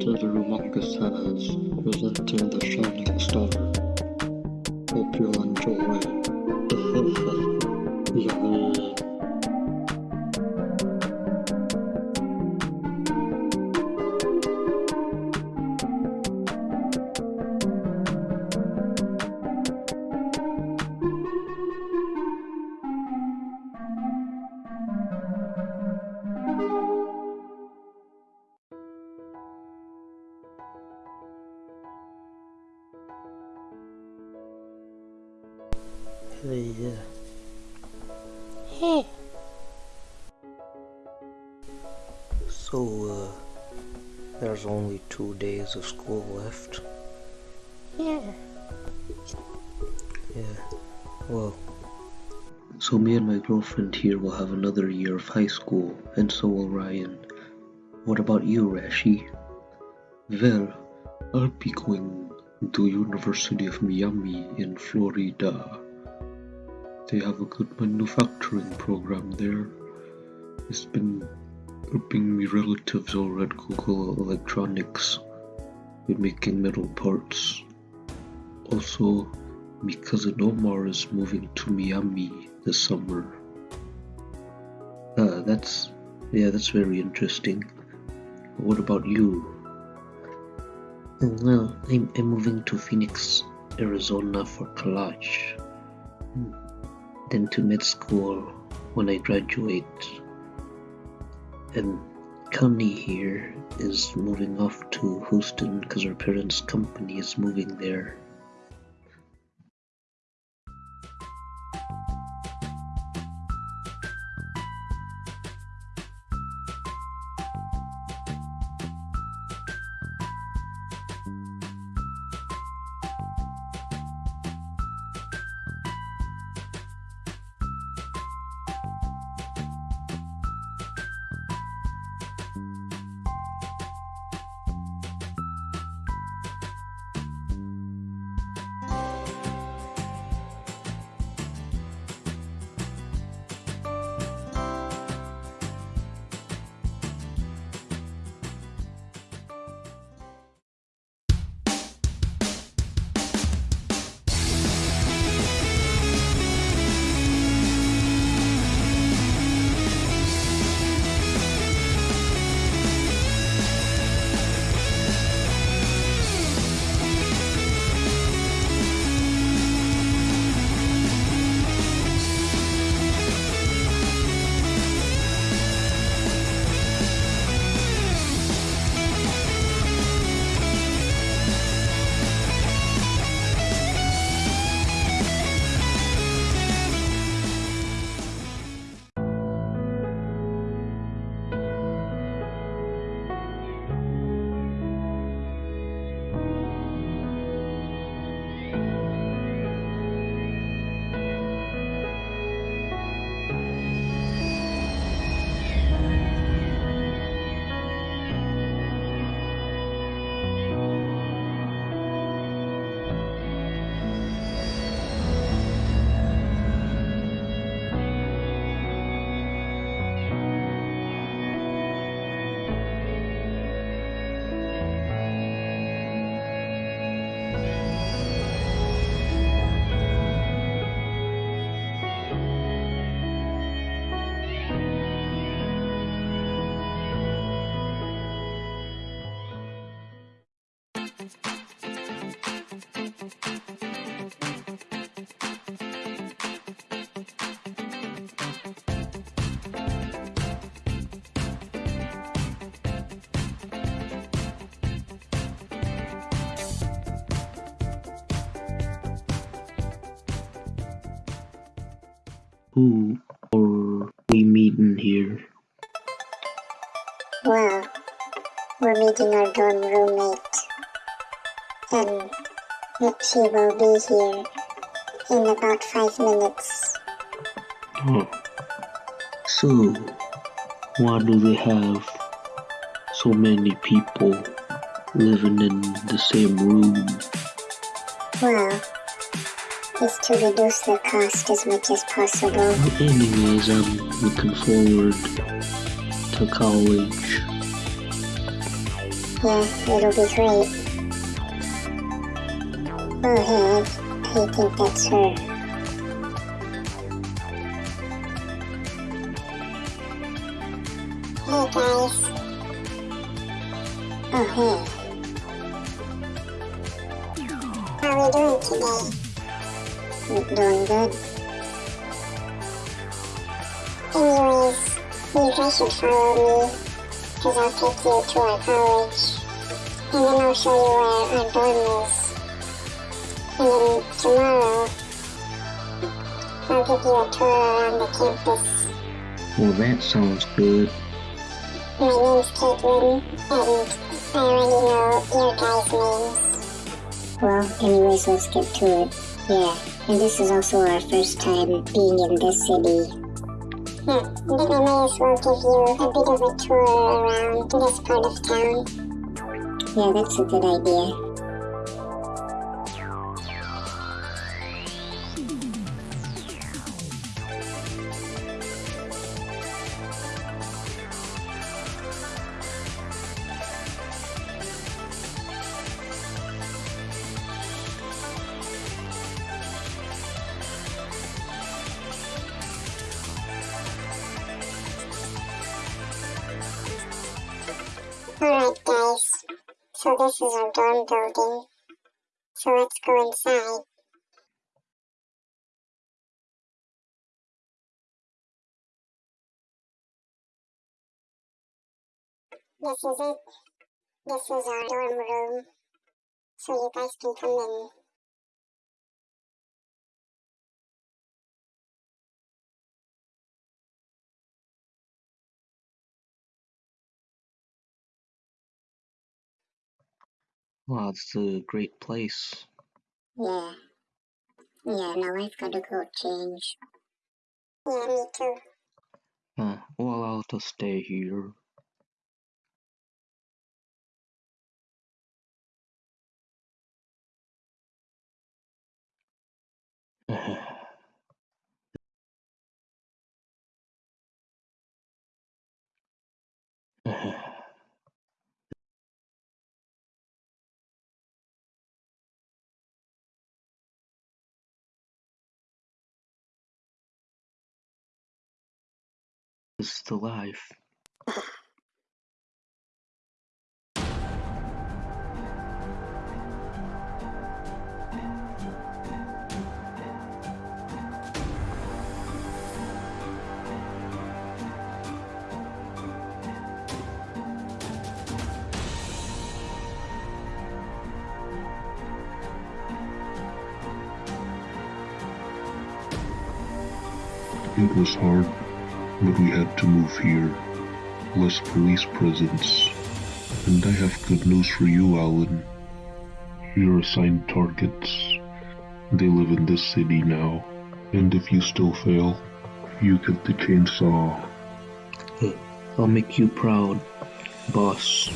Terumongus has presenting The Shining Star. Hope you'll enjoy. Yay. Hey, yeah. So, uh, there's only two days of school left. yeah. Yeah. Well. So me and my girlfriend here will have another year of high school, and so will Ryan. What about you, Rashi? Well, I'll be going to University of Miami in Florida. They have a good manufacturing program there. It's been helping me relatives over at Google Electronics with making metal parts. Also, my cousin Omar is moving to Miami this summer. Uh, that's yeah, that's very interesting. What about you? Well, I'm, I'm moving to Phoenix, Arizona for college. Then to med school when I graduate. And Connie here is moving off to Houston because her parents' company is moving there. Who are we meeting here? Well, we're meeting our dorm roommate. And she will be here in about five minutes. Oh. So, why do they have so many people living in the same room? Well, it's to reduce the cost as much as possible. Anyways, I'm looking forward to college. Yeah, it'll be great. Oh, hey, I think that's her. Hey guys. Oh, hey. How are we doing today? Doing good. Anyways, you guys should follow me, because I'll take you to our college. And then I'll show you where our dorm is. And then tomorrow, I'll give you a tour around the campus. Well, that sounds good. My name's Caitlin, and I already know your guys' names. Well, anyways, let's get to it. Yeah, and this is also our first time being in this city. Yeah, then I may as well give you a bit of a tour around this part of town. Yeah, that's a good idea. So this is our dorm building. So let's go inside. This is it. This is our dorm room. So you guys can come in. Wow, it's a great place. Yeah. Yeah, now I've gotta go change. Yeah, me too. Uh, well, I'll just stay here. is life. It was hard, but we had to move here. Less police presence. And I have good news for you, Alan. You're assigned targets. They live in this city now. And if you still fail, you get the chainsaw. I'll make you proud, boss.